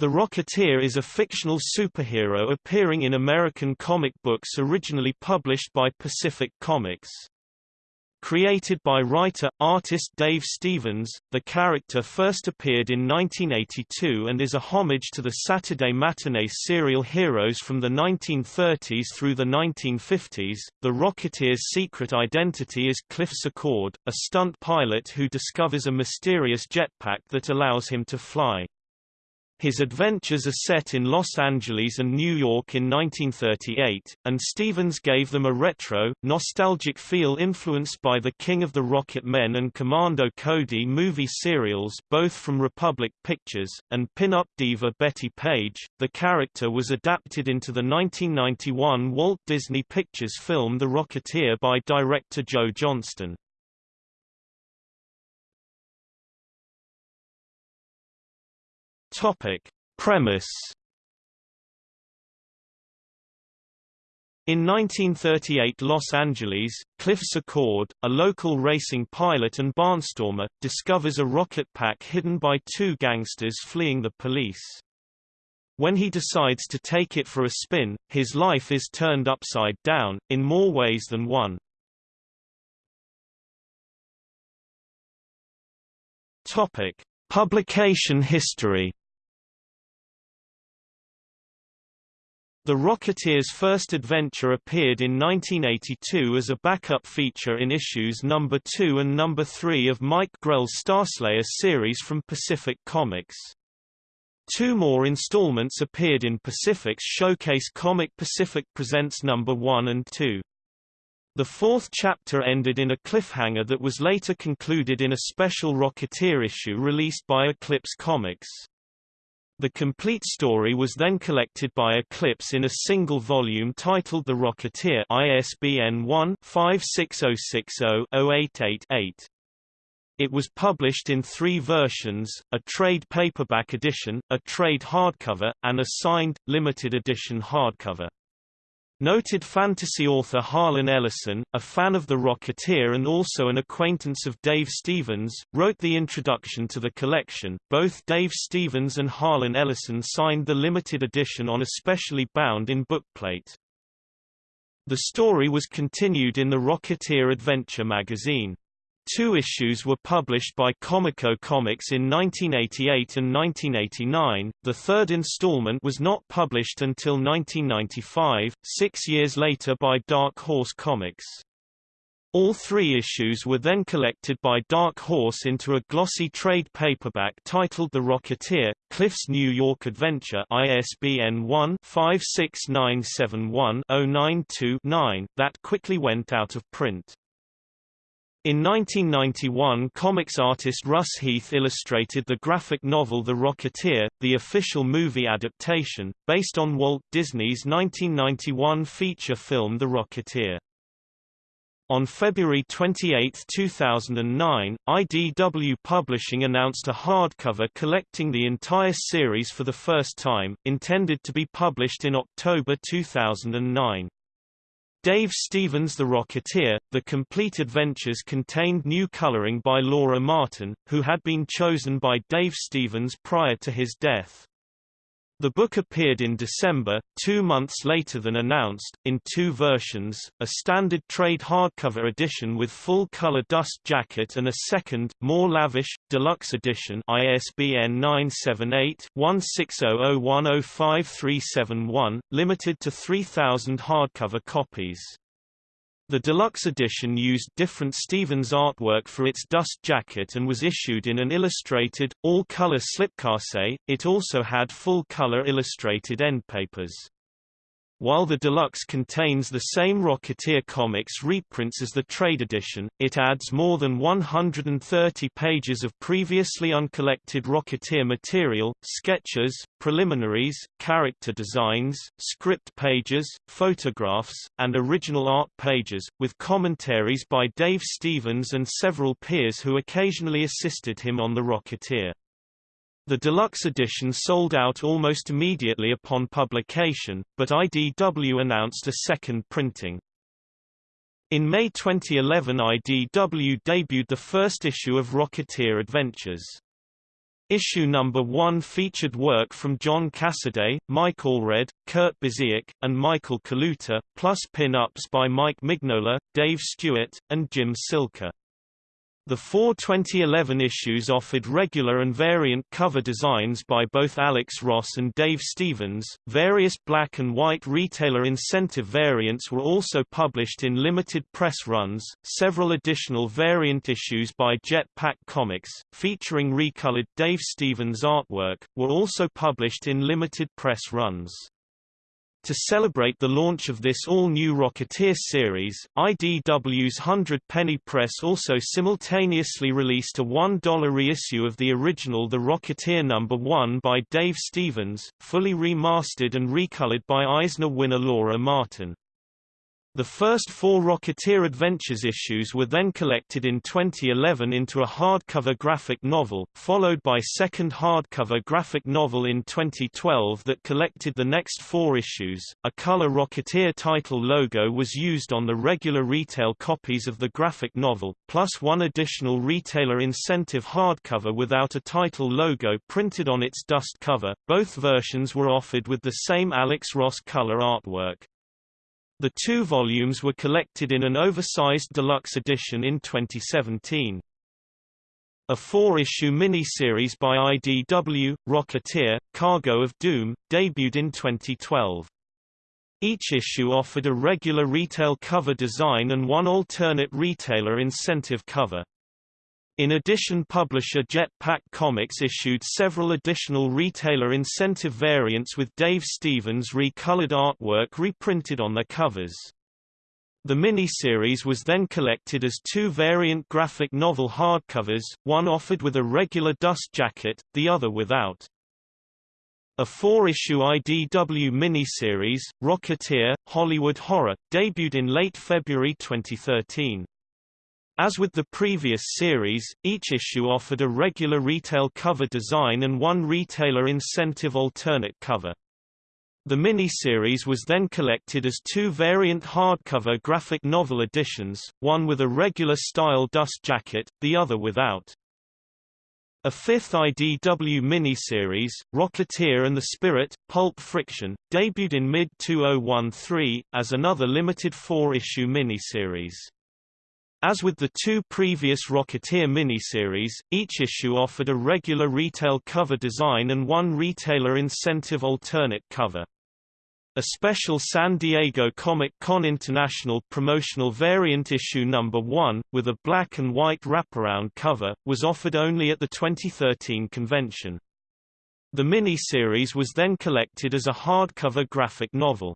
The Rocketeer is a fictional superhero appearing in American comic books originally published by Pacific Comics. Created by writer-artist Dave Stevens, the character first appeared in 1982 and is a homage to the Saturday matinee serial heroes from the 1930s through the 1950s. The Rocketeer's secret identity is Cliff Secord, a stunt pilot who discovers a mysterious jetpack that allows him to fly. His adventures are set in Los Angeles and New York in 1938, and Stevens gave them a retro, nostalgic feel influenced by the King of the Rocket Men and Commando Cody movie serials both from Republic Pictures, and pin-up diva Bettie Page. The character was adapted into the 1991 Walt Disney Pictures film The Rocketeer by director Joe Johnston. Topic. Premise In 1938 Los Angeles, Cliff Secord, a local racing pilot and barnstormer, discovers a rocket pack hidden by two gangsters fleeing the police. When he decides to take it for a spin, his life is turned upside down, in more ways than one. Topic. Publication history The Rocketeer's first adventure appeared in 1982 as a backup feature in issues number 2 and number 3 of Mike Grell's Starslayer series from Pacific Comics. Two more installments appeared in Pacific's Showcase Comic Pacific Presents number 1 and 2. The fourth chapter ended in a cliffhanger that was later concluded in a special Rocketeer issue released by Eclipse Comics. The complete story was then collected by Eclipse in a single volume titled The Rocketeer ISBN 1-56060-0888. It was published in three versions, a trade paperback edition, a trade hardcover, and a signed, limited edition hardcover. Noted fantasy author Harlan Ellison, a fan of The Rocketeer and also an acquaintance of Dave Stevens, wrote the introduction to the collection. Both Dave Stevens and Harlan Ellison signed the limited edition on a specially bound in bookplate. The story was continued in the Rocketeer Adventure magazine. Two issues were published by Comico Comics in 1988 and 1989. The third installment was not published until 1995, six years later by Dark Horse Comics. All three issues were then collected by Dark Horse into a glossy trade paperback titled The Rocketeer, Cliff's New York Adventure ISBN 1-56971-092-9 that quickly went out of print. In 1991 comics artist Russ Heath illustrated the graphic novel The Rocketeer, the official movie adaptation, based on Walt Disney's 1991 feature film The Rocketeer. On February 28, 2009, IDW Publishing announced a hardcover collecting the entire series for the first time, intended to be published in October 2009. Dave Stevens' The Rocketeer, The Complete Adventures contained new coloring by Laura Martin, who had been chosen by Dave Stevens prior to his death. The book appeared in December, two months later than announced, in two versions, a standard trade hardcover edition with full-color dust jacket and a second, more lavish, deluxe edition ISBN 978-1600105371, limited to 3,000 hardcover copies. The deluxe edition used different Stevens artwork for its dust jacket and was issued in an illustrated, all-color slipcase. It also had full-color illustrated endpapers. While the deluxe contains the same Rocketeer comics reprints as the trade edition, it adds more than 130 pages of previously uncollected Rocketeer material, sketches, preliminaries, character designs, script pages, photographs, and original art pages, with commentaries by Dave Stevens and several peers who occasionally assisted him on The Rocketeer. The deluxe edition sold out almost immediately upon publication, but IDW announced a second printing. In May 2011 IDW debuted the first issue of Rocketeer Adventures. Issue number 1 featured work from John Cassaday, Mike Allred, Kurt Busiek, and Michael Kaluta, plus pin-ups by Mike Mignola, Dave Stewart, and Jim Silke. The four 2011 issues offered regular and variant cover designs by both Alex Ross and Dave Stevens. Various black and white retailer incentive variants were also published in limited press runs. Several additional variant issues by Jetpack Comics, featuring recolored Dave Stevens artwork, were also published in limited press runs. To celebrate the launch of this all-new Rocketeer series, IDW's 100 Penny Press also simultaneously released a $1 reissue of the original The Rocketeer No. 1 by Dave Stevens, fully remastered and recolored by Eisner winner Laura Martin. The first four Rocketeer Adventures issues were then collected in 2011 into a hardcover graphic novel, followed by second hardcover graphic novel in 2012 that collected the next four issues. A color Rocketeer title logo was used on the regular retail copies of the graphic novel, plus one additional retailer incentive hardcover without a title logo printed on its dust cover. Both versions were offered with the same Alex Ross color artwork. The two volumes were collected in an oversized deluxe edition in 2017. A four-issue miniseries by IDW, Rocketeer, Cargo of Doom, debuted in 2012. Each issue offered a regular retail cover design and one alternate retailer incentive cover. In addition publisher Jetpack Comics issued several additional retailer incentive variants with Dave Stevens recolored artwork reprinted on the covers. The mini-series was then collected as two variant graphic novel hardcovers, one offered with a regular dust jacket, the other without. A four-issue IDW miniseries, Rocketeer, Hollywood Horror, debuted in late February 2013. As with the previous series, each issue offered a regular retail cover design and one retailer incentive alternate cover. The mini-series was then collected as two variant hardcover graphic novel editions, one with a regular style dust jacket, the other without. A fifth IDW miniseries, Rocketeer and the Spirit, Pulp Friction, debuted in mid-2013, as another limited four-issue miniseries. As with the two previous Rocketeer miniseries, each issue offered a regular retail cover design and one retailer incentive alternate cover. A special San Diego Comic-Con International promotional variant issue number 1, with a black and white wraparound cover, was offered only at the 2013 convention. The mini-series was then collected as a hardcover graphic novel.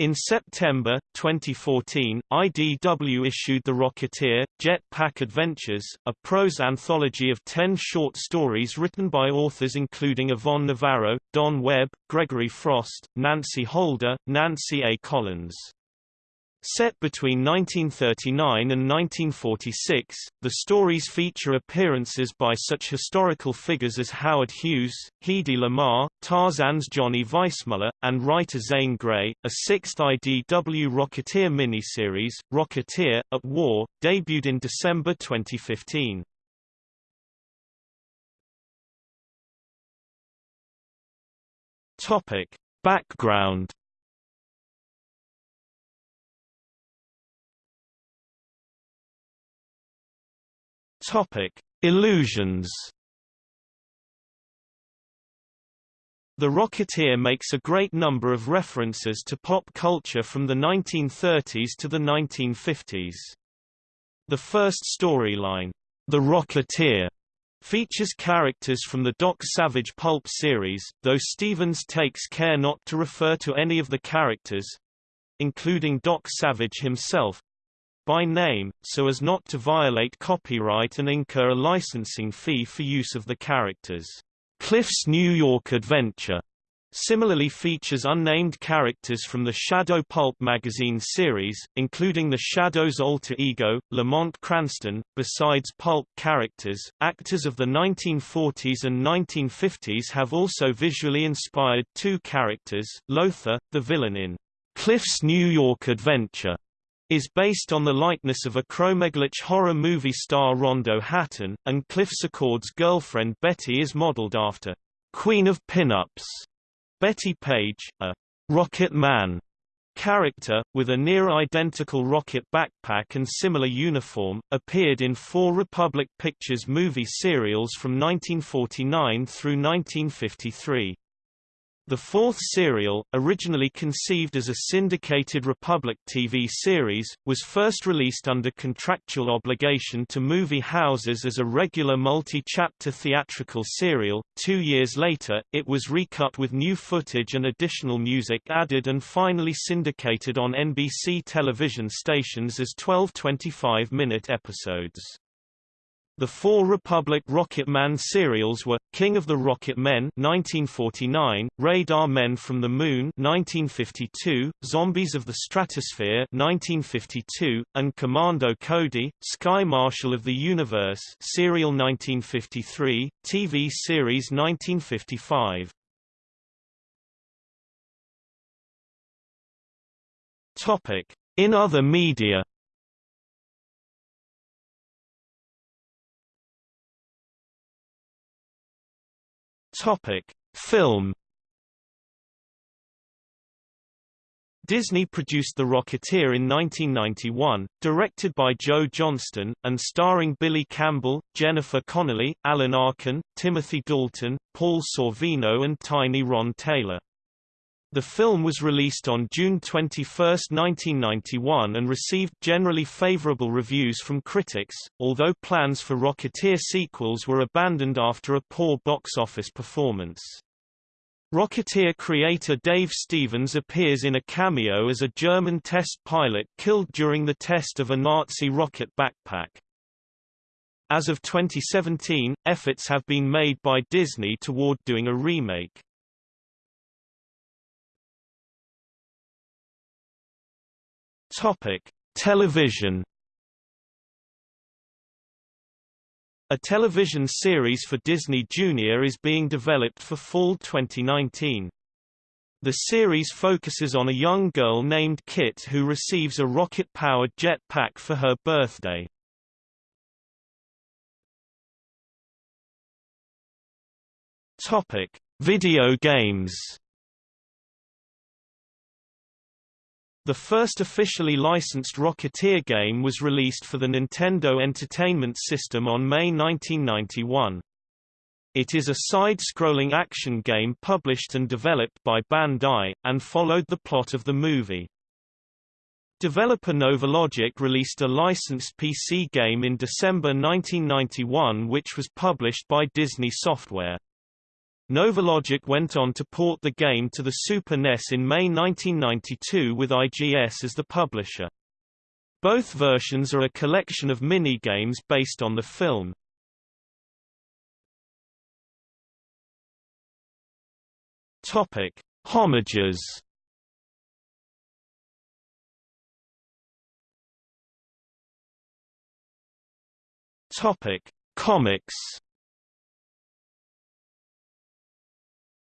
In September, 2014, IDW issued The Rocketeer, Jet Pack Adventures, a prose anthology of ten short stories written by authors including Yvonne Navarro, Don Webb, Gregory Frost, Nancy Holder, Nancy A. Collins. Set between 1939 and 1946, the stories feature appearances by such historical figures as Howard Hughes, Hedy Lamarr, Tarzan's Johnny Weissmuller, and writer Zane Grey. A sixth IDW Rocketeer miniseries, Rocketeer, at War, debuted in December 2015. Topic. Background Topic: Illusions. The Rocketeer makes a great number of references to pop culture from the 1930s to the 1950s. The first storyline, The Rocketeer, features characters from the Doc Savage pulp series, though Stevens takes care not to refer to any of the characters—including Doc Savage himself, by name, so as not to violate copyright and incur a licensing fee for use of the characters. Cliff's New York Adventure similarly features unnamed characters from the Shadow Pulp magazine series, including the Shadow's alter ego, Lamont Cranston. Besides pulp characters, actors of the 1940s and 1950s have also visually inspired two characters, Lothar, the villain in Cliff's New York Adventure, is based on the likeness of acromegalic horror movie star Rondo Hatton, and Cliff Secord's girlfriend Betty is modeled after Queen of Pinups, Bettie Page, a Rocket Man character, with a near-identical rocket backpack and similar uniform, appeared in four Republic Pictures movie serials from 1949 through 1953. The fourth serial, originally conceived as a syndicated Republic TV series, was first released under contractual obligation to movie houses as a regular multi-chapter theatrical serial. Two years later, it was recut with new footage and additional music added and finally syndicated on NBC television stations as 12 25-minute episodes. The four Republic Rocket Man serials were, King of the Rocket Men 1949, Radar Men from the Moon 1952, Zombies of the Stratosphere 1952, and Commando Cody, Sky Marshal of the Universe serial 1953, TV series 1955. Topic. In other media Topic: Film Disney produced The Rocketeer in 1991, directed by Joe Johnston, and starring Billy Campbell, Jennifer Connelly, Alan Arkin, Timothy Dalton, Paul Sorvino and Tiny Ron Taylor. The film was released on June 21, 1991 and received generally favorable reviews from critics, although plans for Rocketeer sequels were abandoned after a poor box office performance. Rocketeer creator Dave Stevens appears in a cameo as a German test pilot killed during the test of a Nazi rocket backpack. As of 2017, efforts have been made by Disney toward doing a remake. Topic: Television. A television series for Disney Junior is being developed for fall 2019. The series focuses on a young girl named Kit who receives a rocket-powered jetpack for her birthday. Topic: Video games. The first officially licensed Rocketeer game was released for the Nintendo Entertainment System on May 1991. It is a side-scrolling action game published and developed by Bandai, and followed the plot of the movie. Developer Novalogic released a licensed PC game in December 1991 which was published by Disney Software. Novalogic went on to port the game to the Super NES in May 1992 with IGS as the publisher. Both versions are a collection of mini-games based on the film. Topic: Homages. Topic: Comics.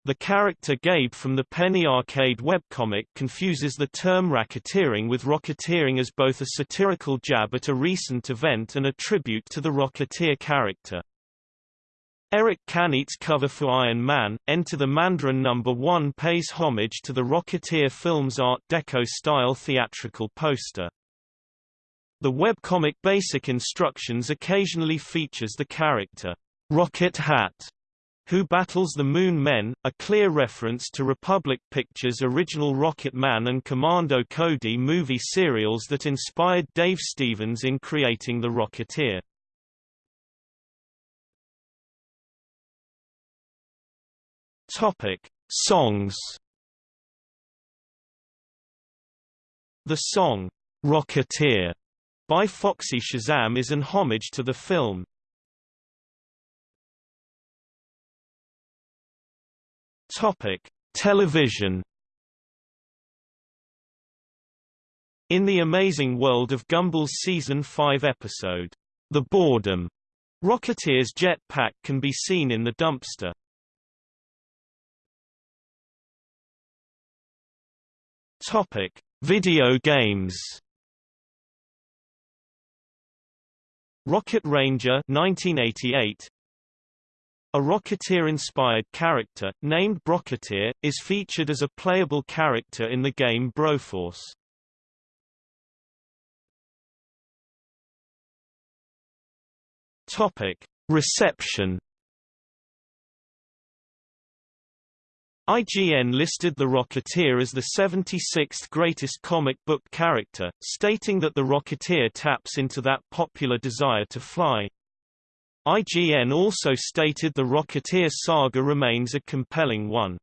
The character Gabe from the Penny Arcade webcomic confuses the term racketeering with rocketeering as both a satirical jab at a recent event and a tribute to the Rocketeer character. Eric Canete's cover for Iron Man, Enter the Mandarin No. 1 pays homage to the Rocketeer film's Art Deco-style theatrical poster. The webcomic Basic Instructions occasionally features the character, Rocket Hat, who Battles the Moon Men, a clear reference to Republic Pictures' original Rocket Man and Commando Cody movie serials that inspired Dave Stevens in creating The Rocketeer. Topic: Songs. The song Rocketeer by Foxy Shazam is an homage to the film, Topic: Television. In the amazing world of Gumball's season 5 episode, The Boredom, Rocketeer's jetpack can be seen in the dumpster. Topic: Video games. Rocket Ranger 1988 A Rocketeer-inspired character, named Brocketeer, is featured as a playable character in the game Broforce. Topic. Reception IGN listed The Rocketeer as the 76th greatest comic book character, stating that the Rocketeer taps into that popular desire to fly. IGN also stated the Rocketeer saga remains a compelling one.